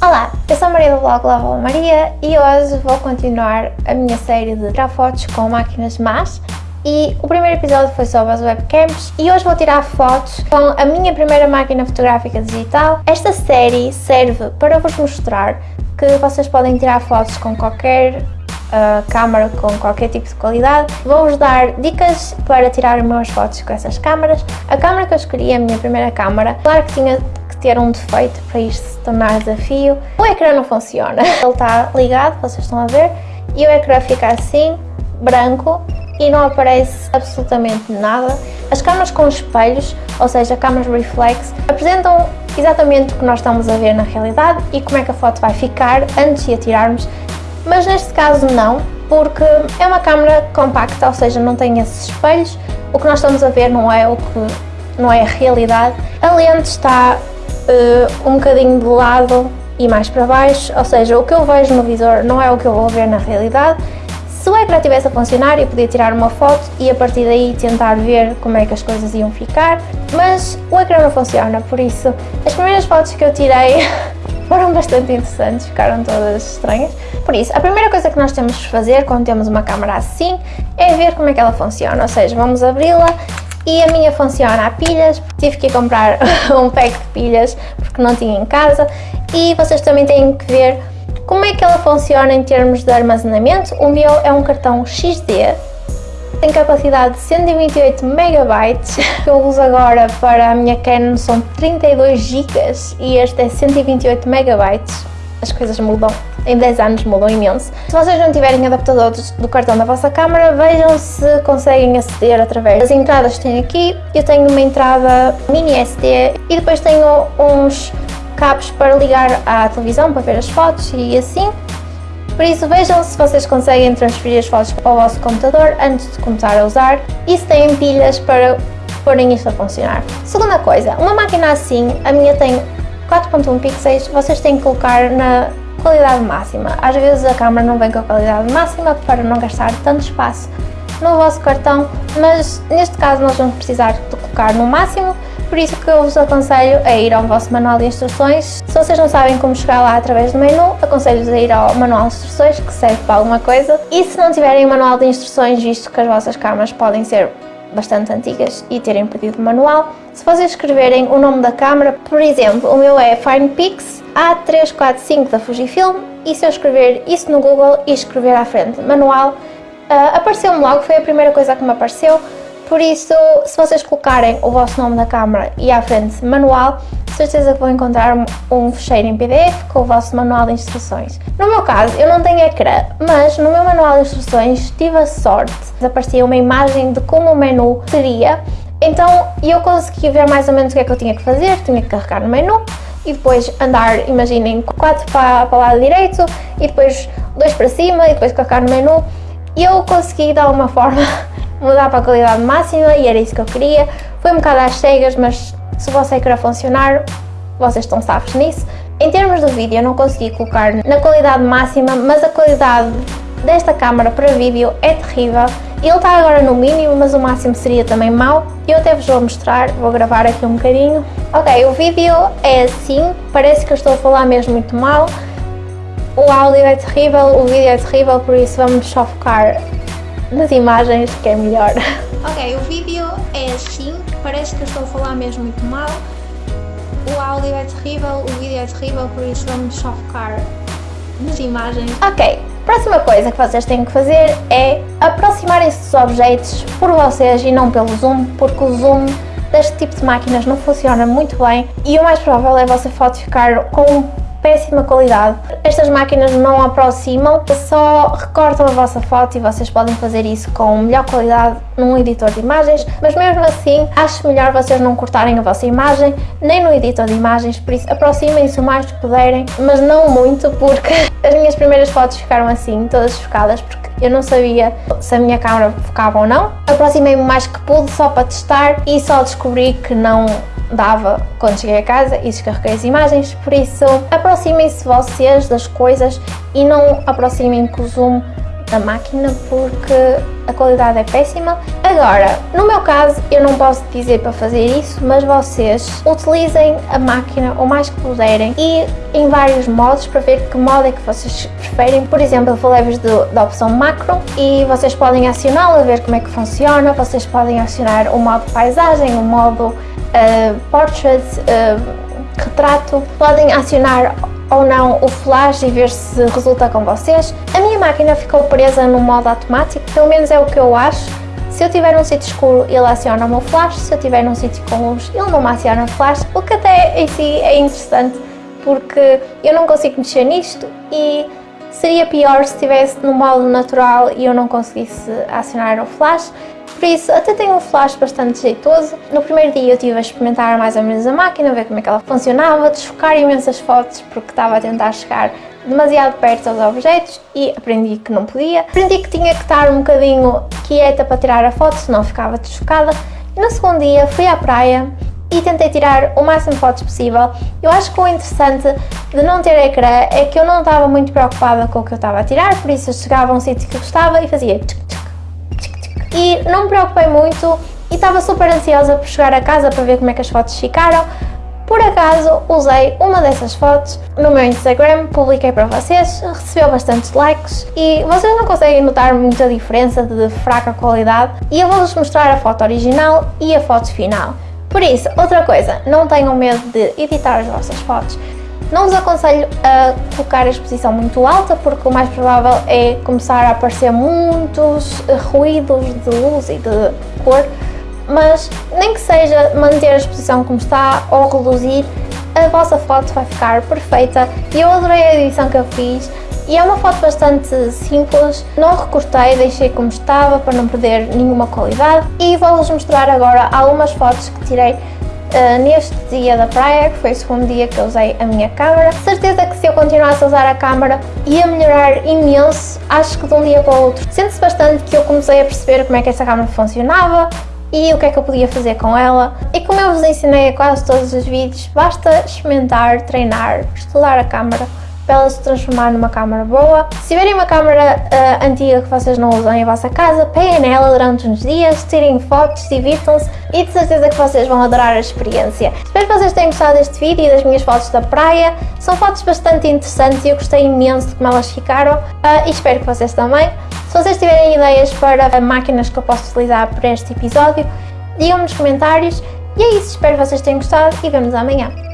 Olá, eu sou a Maria do blog Lava Maria e hoje vou continuar a minha série de tirar fotos com máquinas más e o primeiro episódio foi sobre as webcams e hoje vou tirar fotos com a minha primeira máquina fotográfica digital. Esta série serve para vos mostrar que vocês podem tirar fotos com qualquer uh, câmara com qualquer tipo de qualidade. Vou-vos dar dicas para tirar meus fotos com essas câmaras. A câmara que eu escolhi, a minha primeira câmara, claro que tinha que ter um defeito para isto se tornar desafio. O ecrã não funciona, ele está ligado, vocês estão a ver, e o ecrã fica assim, branco, e não aparece absolutamente nada. As câmaras com espelhos, ou seja, câmaras reflex, apresentam exatamente o que nós estamos a ver na realidade e como é que a foto vai ficar antes de a tirarmos, mas neste caso não, porque é uma câmera compacta, ou seja, não tem esses espelhos, o que nós estamos a ver não é o que não é a realidade. A lente está uh, um bocadinho de lado e mais para baixo, ou seja, o que eu vejo no visor não é o que eu vou ver na realidade. Se o ecrã estivesse a funcionar, eu podia tirar uma foto e a partir daí tentar ver como é que as coisas iam ficar, mas o ecrã não funciona, por isso as primeiras fotos que eu tirei foram bastante interessantes, ficaram todas estranhas. Por isso, a primeira coisa que nós temos de fazer quando temos uma câmera assim é ver como é que ela funciona, ou seja, vamos abri-la e a minha funciona a pilhas, tive que comprar um pack de pilhas porque não tinha em casa e vocês também têm que ver como é que ela funciona em termos de armazenamento? O meu é um cartão XD, tem capacidade de 128 MB, que eu uso agora para a minha Canon são 32 GB e este é 128 MB. As coisas mudam, em 10 anos mudam imenso. Se vocês não tiverem adaptadores do cartão da vossa câmera, vejam se conseguem aceder através das entradas que tem aqui. Eu tenho uma entrada mini SD e depois tenho uns cabos para ligar à televisão para ver as fotos e assim. Por isso vejam se vocês conseguem transferir as fotos para o vosso computador antes de começar a usar e se têm pilhas para porem isto a funcionar. Segunda coisa, uma máquina assim, a minha tem 4.1 pixels, vocês têm que colocar na qualidade máxima. Às vezes a câmera não vem com a qualidade máxima para não gastar tanto espaço no vosso cartão, mas neste caso nós vamos precisar de colocar no máximo por isso que eu vos aconselho a ir ao vosso manual de instruções. Se vocês não sabem como chegar lá através do menu, aconselho-vos a ir ao manual de instruções, que serve para alguma coisa. E se não tiverem manual de instruções, visto que as vossas câmaras podem ser bastante antigas e terem perdido o manual, se vocês escreverem o nome da câmara, por exemplo, o meu é FinePix A345 da Fujifilm, e se eu escrever isso no Google e escrever à frente manual, uh, apareceu-me logo, foi a primeira coisa que me apareceu, por isso, se vocês colocarem o vosso nome na câmara e à frente manual, certeza que vão encontrar um fecheiro em PDF com o vosso manual de instruções. No meu caso, eu não tenho ecrã, mas no meu manual de instruções tive a sorte de aparecer uma imagem de como o menu seria, então eu consegui ver mais ou menos o que é que eu tinha que fazer, tinha que carregar no menu e depois andar, imaginem, 4 para, para o lado direito e depois 2 para cima e depois carregar no menu e eu consegui de alguma forma mudar para a qualidade máxima e era isso que eu queria. Foi um bocado às cegas, mas se vosso ecrã funcionar, vocês estão safos nisso. Em termos do vídeo, eu não consegui colocar na qualidade máxima, mas a qualidade desta câmara para vídeo é terrível. Ele está agora no mínimo, mas o máximo seria também mau. Eu até vos vou mostrar, vou gravar aqui um bocadinho. Ok, o vídeo é assim, parece que eu estou a falar mesmo muito mal. O áudio é terrível, o vídeo é terrível, por isso vamos só focar nas imagens que é melhor. Ok, o vídeo é assim, parece que eu estou a falar mesmo muito mal. O áudio é terrível, o vídeo é terrível, por isso vamos só focar nas imagens. Ok, próxima coisa que vocês têm que fazer é aproximarem-se dos objetos por vocês e não pelo zoom, porque o zoom deste tipo de máquinas não funciona muito bem e o mais provável é a vossa foto ficar com péssima qualidade. Estas máquinas não aproximam, só recortam a vossa foto e vocês podem fazer isso com melhor qualidade num editor de imagens, mas mesmo assim acho melhor vocês não cortarem a vossa imagem nem no editor de imagens, por isso aproximem-se o mais que puderem, mas não muito porque as minhas primeiras fotos ficaram assim, todas focadas, porque eu não sabia se a minha câmera focava ou não. Aproximei-me mais que pude só para testar e só descobri que não dava quando cheguei a casa e descarreguei as imagens, por isso aproximem-se vocês das coisas e não aproximem com o zoom da máquina porque a qualidade é péssima. Agora, no meu caso, eu não posso dizer para fazer isso, mas vocês utilizem a máquina o mais que puderem e em vários modos para ver que modo é que vocês preferem. Por exemplo, eu falei-vos da opção macro e vocês podem acioná-la, ver como é que funciona. Vocês podem acionar o modo paisagem, o modo uh, portrait, uh, retrato. Podem acionar ou não o flash e ver se resulta com vocês. A minha máquina ficou presa no modo automático, pelo menos é o que eu acho. Se eu tiver num sítio escuro, ele aciona o meu flash, se eu tiver num sítio com luz, ele não me aciona flash, o que até em si é interessante, porque eu não consigo mexer nisto e seria pior se estivesse no modo natural e eu não conseguisse acionar o flash. Por isso, até tenho um flash bastante jeitoso. No primeiro dia eu estive a experimentar mais ou menos a máquina, ver como é que ela funcionava, desfocar imensas fotos porque estava a tentar chegar demasiado perto aos objetos e aprendi que não podia. Aprendi que tinha que estar um bocadinho quieta para tirar a foto, senão ficava desfocada. No segundo dia fui à praia e tentei tirar o máximo de fotos possível. Eu acho que o interessante de não ter ecrã é que eu não estava muito preocupada com o que eu estava a tirar, por isso eu chegava a um sítio que eu gostava e fazia tchic, e não me preocupei muito e estava super ansiosa por chegar a casa para ver como é que as fotos ficaram. Por acaso usei uma dessas fotos no meu Instagram, publiquei para vocês, recebeu bastantes likes e vocês não conseguem notar muita diferença de fraca qualidade e eu vou-vos mostrar a foto original e a foto final. Por isso, outra coisa, não tenham medo de editar as vossas fotos. Não vos aconselho a colocar a exposição muito alta porque o mais provável é começar a aparecer muitos ruídos de luz e de cor, mas nem que seja manter a exposição como está ou reduzir, a vossa foto vai ficar perfeita. E eu adorei a edição que eu fiz e é uma foto bastante simples, não recortei, deixei como estava para não perder nenhuma qualidade e vou-vos mostrar agora algumas fotos que tirei Uh, neste dia da praia, que foi o segundo dia que eu usei a minha câmera. Certeza que se eu continuasse a usar a câmera ia melhorar imenso, acho que de um dia para o outro. Sente-se bastante que eu comecei a perceber como é que essa câmera funcionava, e o que é que eu podia fazer com ela. E como eu vos ensinei a quase todos os vídeos, basta experimentar, treinar, estudar a câmera para ela se transformar numa câmara boa. Se tiverem uma câmara uh, antiga que vocês não usam em vossa casa, peguem nela durante uns dias, tirem fotos, divirtam-se e de certeza que vocês vão adorar a experiência. Espero que vocês tenham gostado deste vídeo e das minhas fotos da praia. São fotos bastante interessantes e eu gostei imenso de como elas ficaram uh, e espero que vocês também. Se vocês tiverem ideias para máquinas que eu posso utilizar para este episódio, digam-me nos comentários. E é isso, espero que vocês tenham gostado e vemos amanhã.